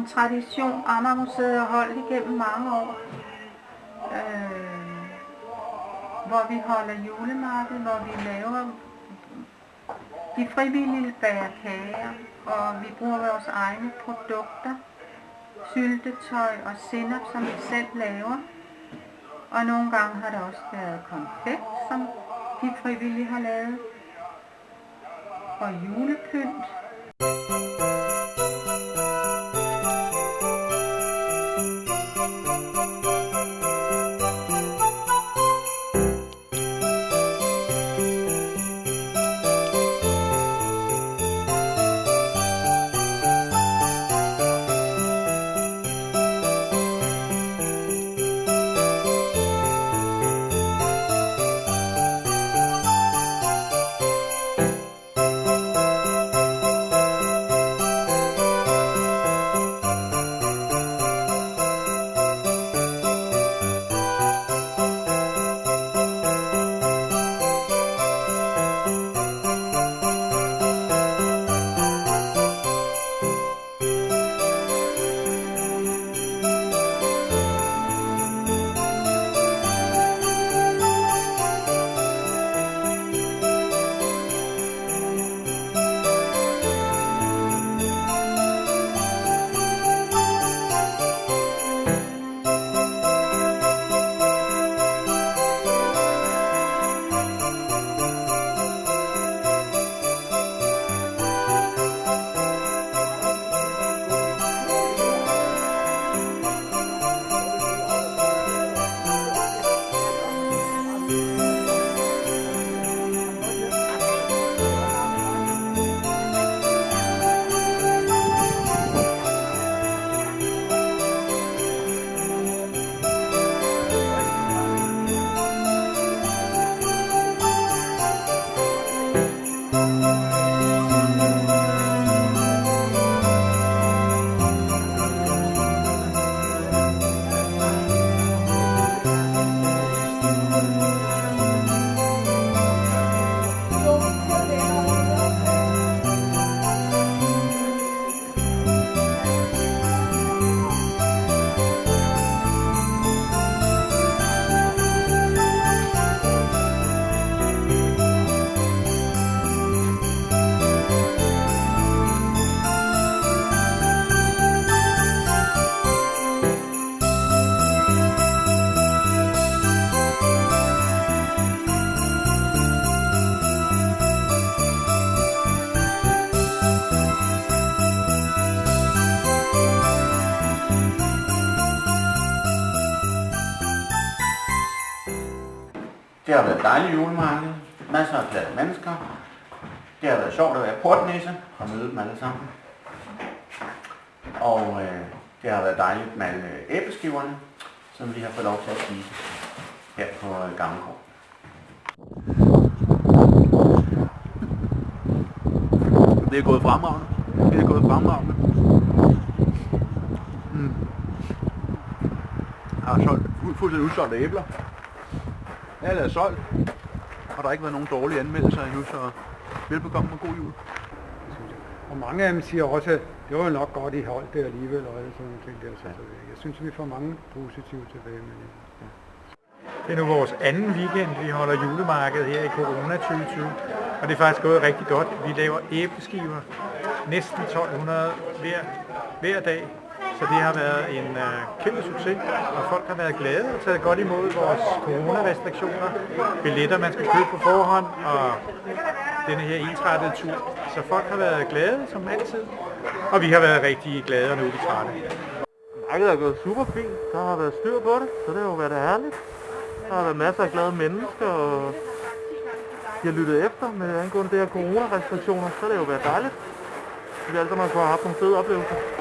en tradition, Amagermuseet har holdt igennem mange år. Øh, hvor vi holder julemarked, hvor vi laver de frivillige bager kager, og vi bruger vores egne produkter, syltetøj og sennep, som vi selv laver. Og nogle gange har der også været konfekt, som de frivillige har lavet. Og julepynt. Det har været dejligt julemarked, masser af glade mennesker. Det har været sjovt at være portnæse og møde dem alle sammen. Og øh, det har været dejligt med alle æbleskiverne, som vi har fået lov til at spise her på øh, Gammelgård. Det er gået fremragende. Det er gået fremragende. Mm. Jeg har solgt fu- fuldstændig udsolgte æbler. Alle er solgt. Og der har ikke været nogen dårlige anmeldelser endnu, så velbekomme og god jul. Og mange af dem siger også, at det var jo nok godt, I holdt det alligevel, og alle sådan nogle ting der. Så jeg synes, vi får mange positive tilbagemeldinger. Det er nu vores anden weekend, vi holder julemarked her i Corona 2020. Og det er faktisk gået rigtig godt. Vi laver æbleskiver, næsten 1200 hver, hver dag. Så det har været en øh, kæmpe succes, og folk har været glade og taget godt imod vores coronarestriktioner. Billetter, man skal købe på forhånd, og denne her ensrettede tur. Så folk har været glade, som altid. Og vi har været rigtig glade, og nu er vi trætte. Markedet er gået super fint. Der har været styr på det, så det har jo været herligt. Der har været masser af glade mennesker, og de har lyttet efter med angående det her coronarestriktioner, så har jo været dejligt. Det er altid man kunne have haft nogle fede oplevelser.